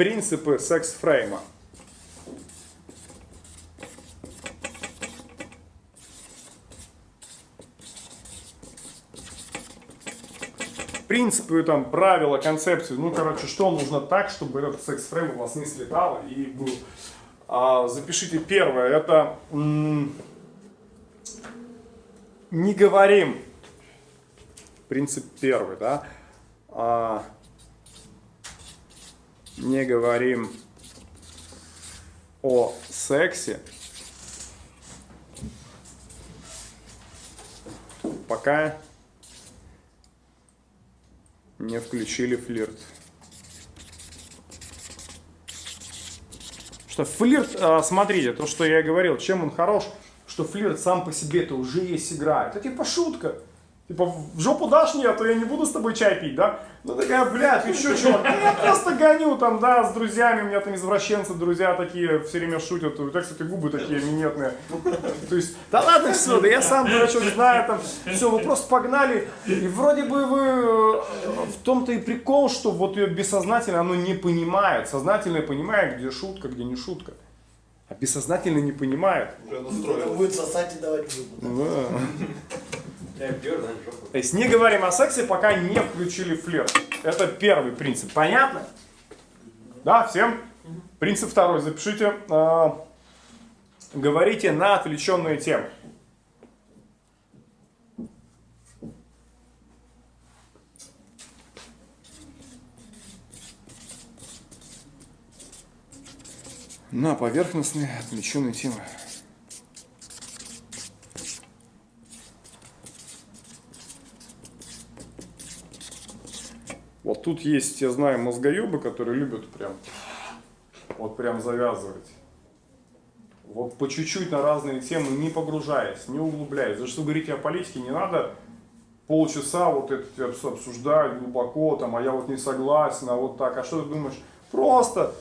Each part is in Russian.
принципы секс-фрейма. принципы, там, правила, концепции, ну, короче, что нужно так, чтобы этот секс-фрейм у вас не слетал и был. А, запишите первое, это не говорим, принцип первый, да, а, не говорим о сексе, пока не включили флирт. Что флирт, а, смотрите, то, что я говорил, чем он хорош, что флирт сам по себе это уже есть игра. Это типа шутка. Типа, в жопу дашь мне, а то я не буду с тобой чай пить, да? Ну такая, блядь, еще чувак, да я просто гоню там, да, с друзьями, у меня там извращенцы, друзья такие все время шутят, у тебя, кстати, губы такие минетные. То есть, да ладно все, да я сам дурачок знаю, там, все, вы просто погнали, и вроде бы вы, э, в том-то и прикол, что вот ее бессознательно оно не понимает, сознательно понимает, где шутка, где не шутка. А бессознательно не понимает. Будет сосать и давать зубы. Да. То есть не говорим о сексе, пока не включили флирт. Это первый принцип. Понятно? Да, всем? Принцип второй. Запишите. Э, говорите на отвлеченные темы. На поверхностные отвлеченные темы. Тут есть, я знаю, мозгоебы, которые любят прям, вот прям завязывать. Вот по чуть-чуть на разные темы, не погружаясь, не углубляясь. За что говорите о политике, не надо полчаса вот это обсуждать глубоко, там, а я вот не согласен, а вот так, а что ты думаешь? Просто,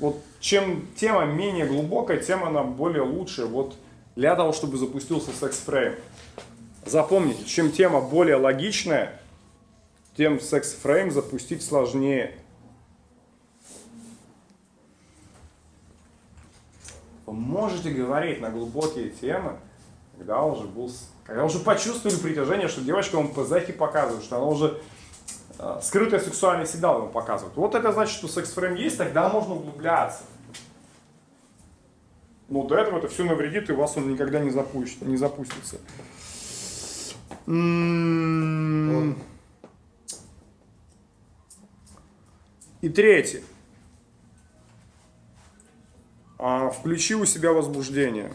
вот чем тема менее глубокая, тем она более лучшая, вот для того, чтобы запустился секс-фрейм. Запомните, чем тема более логичная, тем секс-фрейм запустить сложнее. Вы можете говорить на глубокие темы, когда уже был, когда уже почувствовали притяжение, что девочка вам позахи показывает, что она уже э, скрытый сексуальный сигнал вам показывает. Вот это значит, что секс-фрейм есть, тогда можно углубляться. Но до этого это все навредит, и у вас он никогда не, запустит, не запустится. М -м И третье. А, включи у себя возбуждение.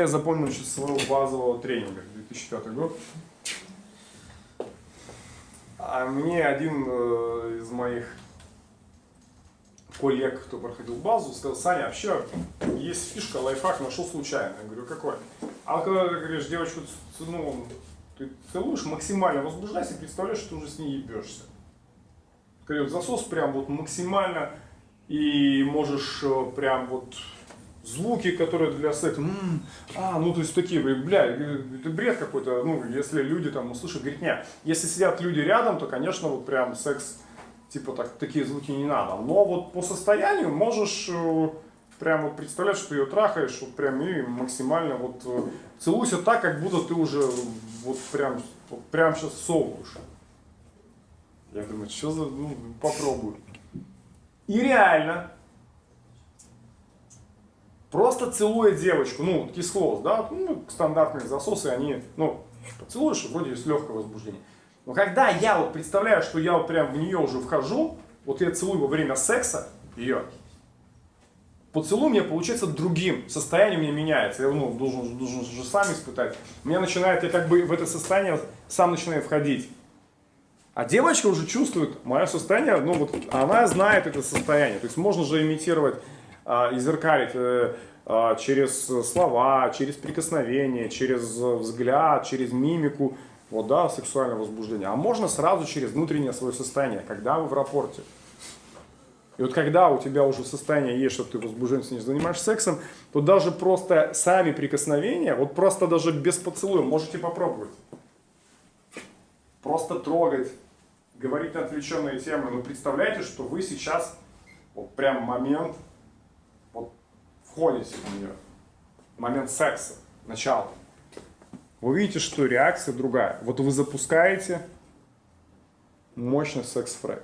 Я запомнил еще своего базового тренинга, 2005 год. А мне один э, из моих коллег, кто проходил базу, сказал, Саня, вообще есть фишка, лайфхак, нашел случайно. Я говорю, какой? А когда ты говоришь, девочку, ну, ты целуешь, максимально возбуждайся, представляешь, что ты уже с ней ебешься. Говорю, засос прям вот максимально, и можешь э, прям вот звуки, которые для секса, м -м, а, ну то есть такие, бля, это бред какой-то, ну если люди там услышат, говорит, нет, если сидят люди рядом, то, конечно, вот прям секс, типа так, такие звуки не надо, но вот по состоянию можешь э, прям вот представлять, что ее трахаешь, вот прям и максимально вот э, целуйся так, как будто ты уже вот прям, вот прям сейчас совываешь. Я думаю, что за, ну, попробую. И реально, Просто целуя девочку, ну, кислоз, да, ну, стандартные засосы, они, ну, поцелуешь, вроде есть легкое возбуждение. Но когда я вот представляю, что я вот прям в нее уже вхожу, вот я целую во время секса ее, поцелуй меня получается другим, состояние у меня меняется, я ну, должен, должен же сам испытать. У меня начинает, я как бы в это состояние сам начинаю входить. А девочка уже чувствует мое состояние, ну вот она знает это состояние. То есть можно же имитировать а, изеркалить э, а, через слова, через прикосновение, через взгляд, через мимику, вот, да, сексуальное возбуждение. А можно сразу через внутреннее свое состояние, когда вы в рапорте. И вот когда у тебя уже состояние есть, что ты возбужден, с ней занимаешься сексом, то даже просто сами прикосновения, вот просто даже без поцелуя, можете попробовать. Просто трогать, говорить на отвлеченные темы. Но представляете, что вы сейчас, вот прям момент, входите в нее. Момент секса, начало. Вы видите, что реакция другая. Вот вы запускаете мощный секс-фрейм.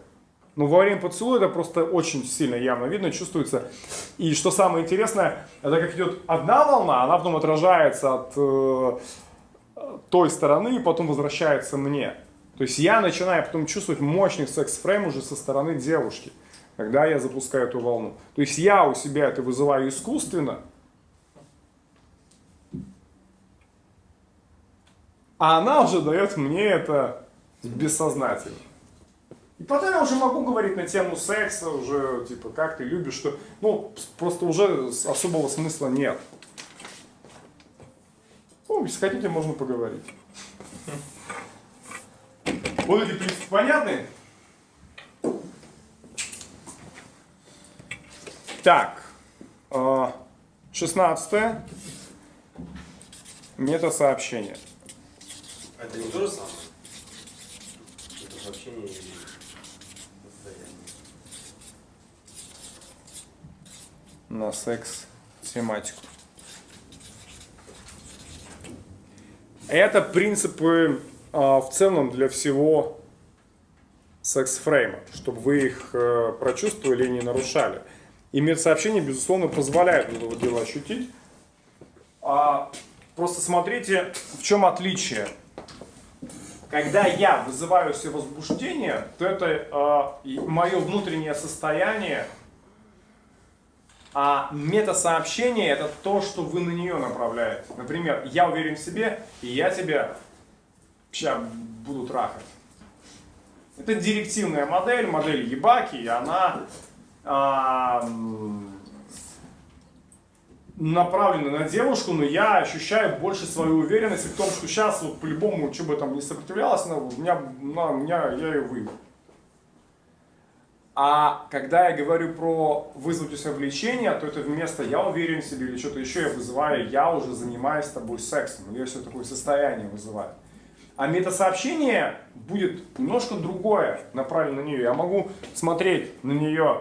Но во время поцелуя это просто очень сильно явно видно, чувствуется. И что самое интересное, это как идет одна волна, она потом отражается от э, той стороны и потом возвращается мне. То есть я начинаю потом чувствовать мощный секс-фрейм уже со стороны девушки, когда я запускаю эту волну. То есть я у себя это вызываю искусственно, а она уже дает мне это бессознательно. И потом я уже могу говорить на тему секса, уже, типа, как ты любишь, что, ну, просто уже особого смысла нет. Ну, если хотите, можно поговорить. Вот эти принципы понятны? Так, 16 а, метасообщение. Это не то же самое? Это сообщение на секс-тематику. Это принципы э, в целом для всего секс-фрейма, чтобы вы их э, прочувствовали и не нарушали. И медсообщение, безусловно, позволяет это дело ощутить. А, просто смотрите, в чем отличие. Когда я вызываю себе возбуждение, то это э, мое внутреннее состояние а метасообщение это то, что вы на нее направляете. Например, я уверен в себе, и я тебя сейчас буду трахать. Это директивная модель, модель Ебаки, и она направлена на девушку, но я ощущаю больше свою уверенность в том, что сейчас вот по-любому, что бы там не сопротивлялась, она, у меня, на, у меня я ее выйду. А когда я говорю про вызвать у себя влечение, то это вместо «я уверен в себе» или что-то еще я вызываю «я уже занимаюсь с тобой сексом», или я все такое состояние вызываю. А метасообщение будет немножко другое, направлено на нее. Я могу смотреть на нее,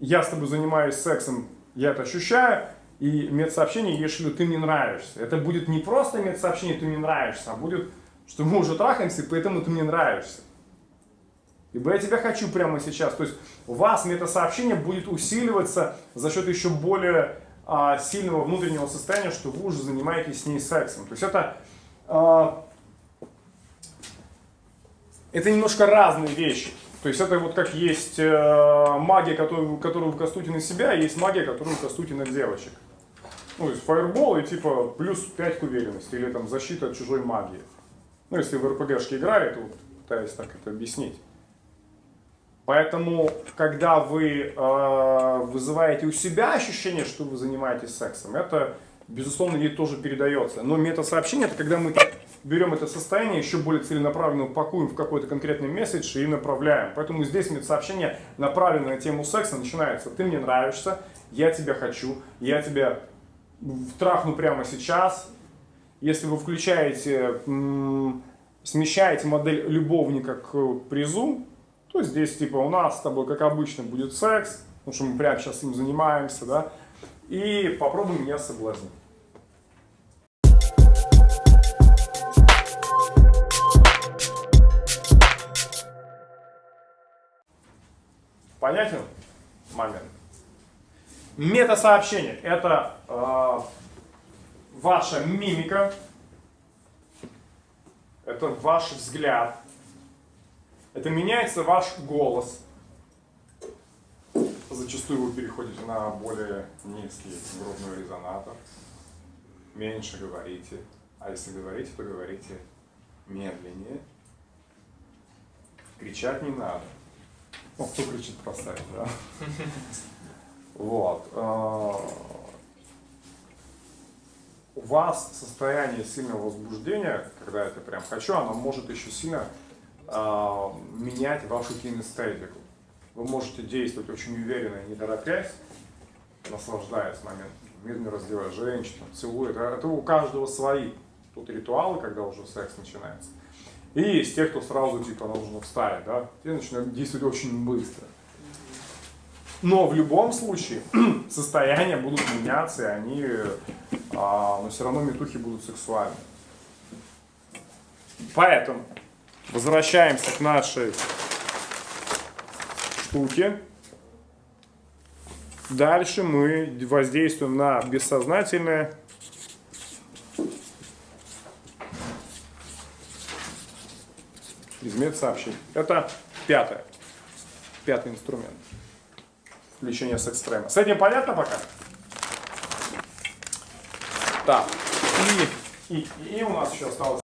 я с тобой занимаюсь сексом, я это ощущаю, и метасообщение, если ты мне нравишься. Это будет не просто метасообщение, ты мне нравишься, а будет, что мы уже трахаемся, поэтому ты мне нравишься. Ибо я тебя хочу прямо сейчас. То есть у вас метасообщение будет усиливаться за счет еще более а, сильного внутреннего состояния, что вы уже занимаетесь с ней сексом. То есть это, а, это немножко разные вещи. То есть это вот как есть э, магия, которую, которую кастуете на себя, и есть магия, которую кастуете на девочек. Ну, то есть фаербол и типа плюс 5 к уверенности, или там защита от чужой магии. Ну, если в РПГшке играли, то пытаюсь так это объяснить. Поэтому, когда вы э, вызываете у себя ощущение, что вы занимаетесь сексом, это, безусловно, ей тоже передается. Но метасообщение, это когда мы берем это состояние, еще более целенаправленно упакуем в какой-то конкретный месседж и направляем. Поэтому здесь метасообщение, направленное на тему секса, начинается. Ты мне нравишься, я тебя хочу, я тебя трахну прямо сейчас. Если вы включаете, смещаете модель любовника к призу, то здесь типа у нас с тобой, как обычно, будет секс, потому что мы прямо сейчас им занимаемся, да, и попробуй меня соблазнить. Понятен момент? Метасообщение – это э, ваша мимика, это ваш взгляд, это меняется ваш голос. Зачастую вы переходите на более низкий грудной резонатор. Меньше говорите. А если говорите, то говорите медленнее. Кричать не надо. Ну, кто кричит, поставить, да? Вот. а, У вас состояние сильного возбуждения, когда это прям хочу, оно может еще сильно а, менять вашу кинестетику. Вы можете действовать очень уверенно, не торопясь, наслаждаясь моментом, медленно раздевая женщину, целуя. Это, это у каждого свои тут ритуалы, когда уже секс начинается. И есть те, кто сразу типа нужно встать, да, те начинают действовать очень быстро. Но в любом случае состояния будут меняться, и они, а, но все равно метухи будут сексуальны. Поэтому возвращаемся к нашей штуке. Дальше мы воздействуем на бессознательное. Предмет сообщений. Это пятое. Пятый инструмент. Включение с экстрема. С этим понятно пока? Так. И, и, и у нас еще осталось